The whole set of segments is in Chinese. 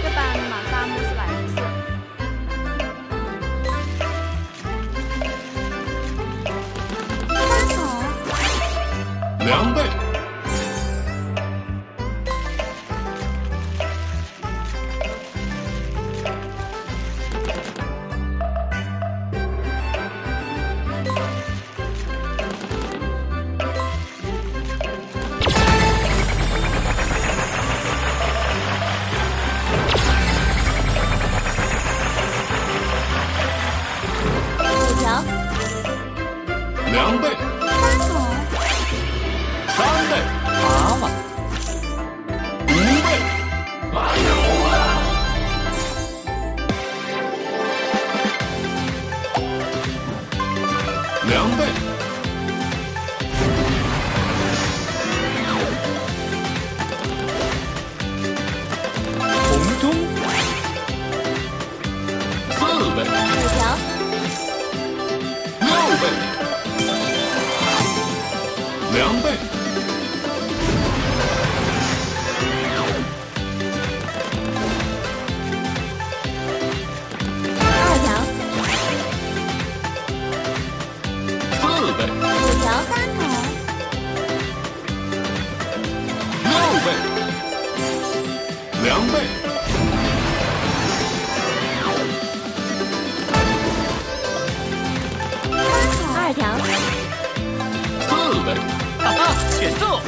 这把马萨姆是蓝色。八手。两倍。两倍，二条，四倍，五条，三倍，六倍，两倍，三条。选择。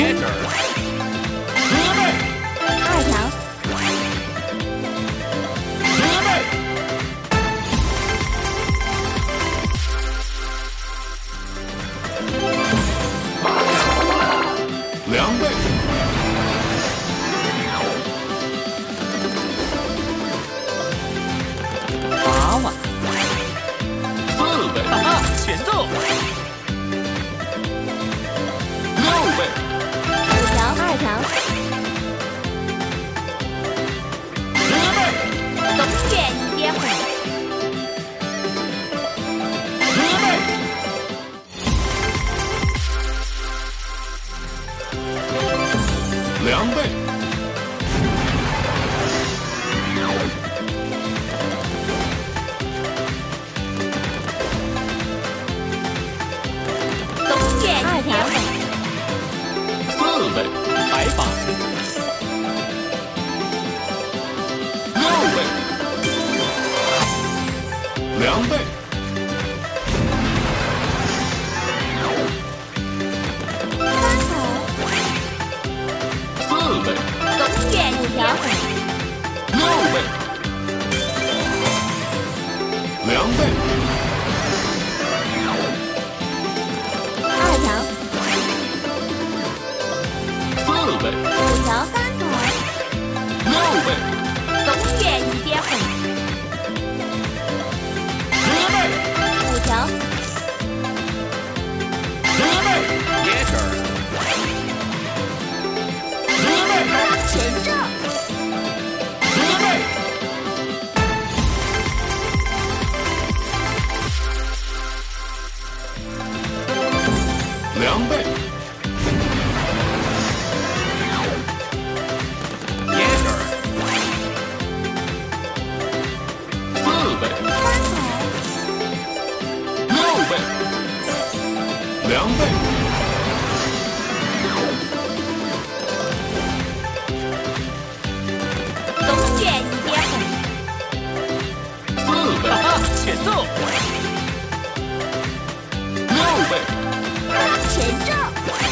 Get her. 六倍，两倍，三倍，四倍，五条，六倍，两倍。中卷一点红，前奏。前奏。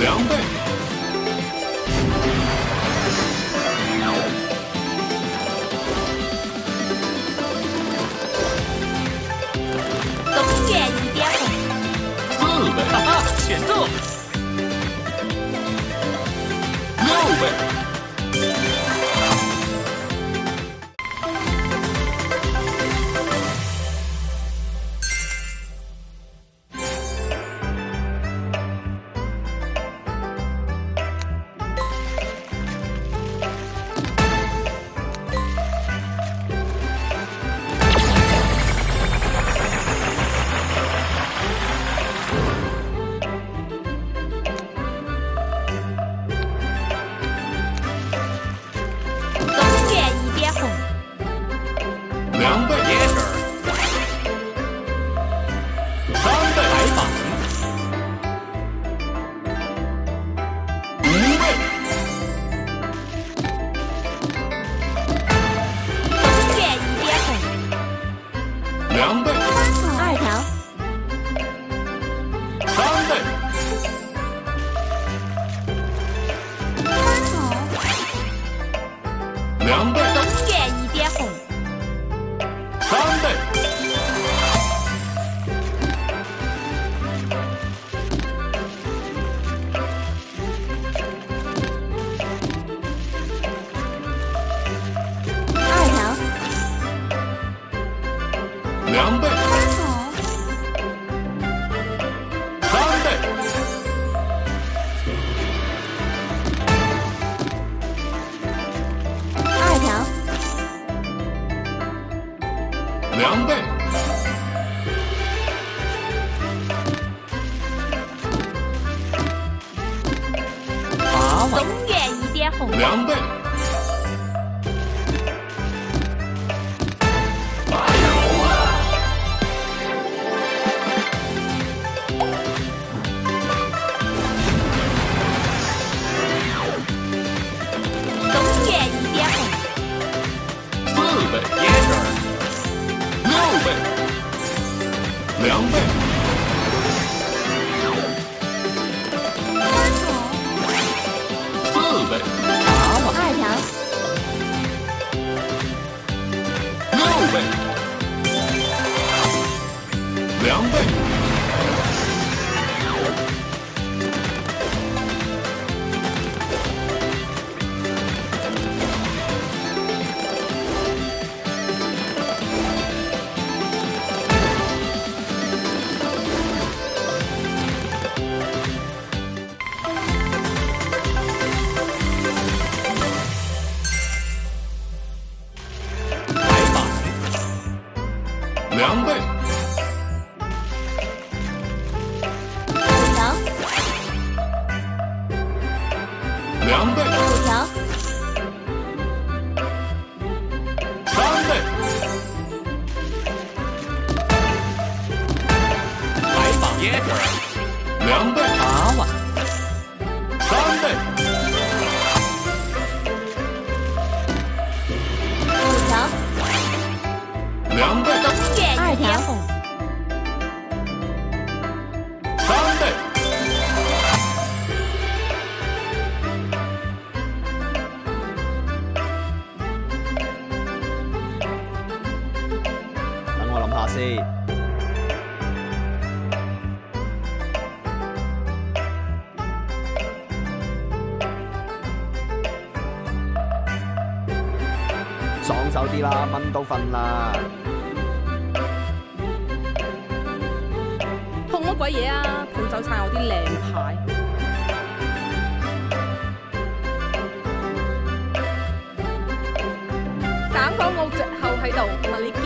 两倍，东园一点红，四倍，哈哈，前奏，六倍。两倍。三倍。二条。两倍。两倍。防备。两倍，九条，三倍，开放，耶，两倍。我谂下先，爽手啲啦，蚊都瞓啦，痛乜鬼嘢啊？抱走晒我啲靓牌，省港澳籍后喺度问你。